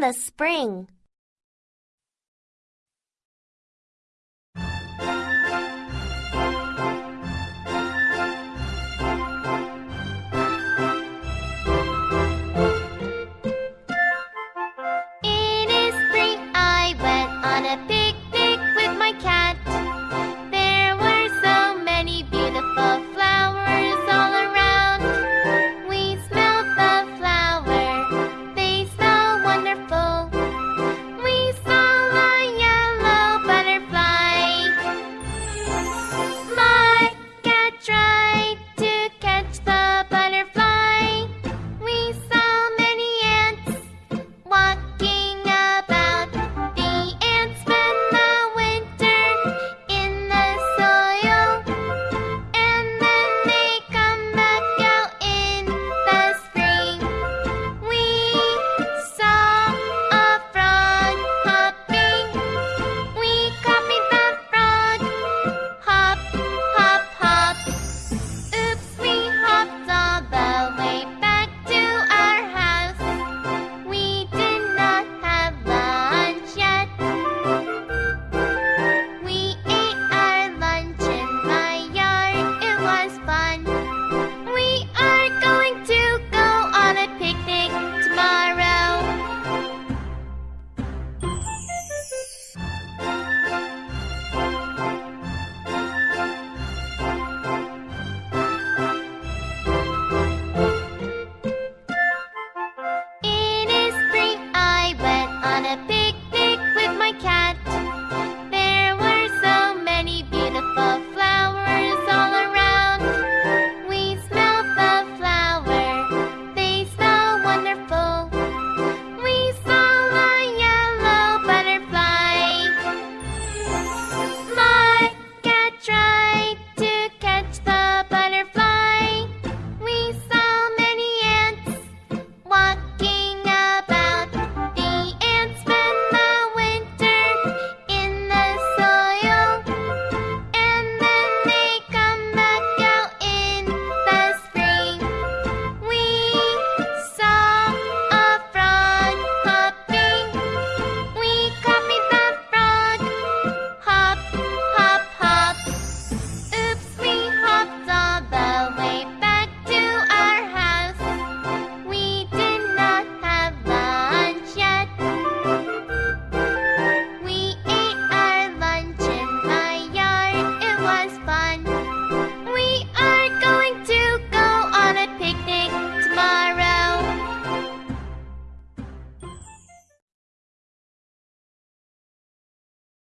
the spring.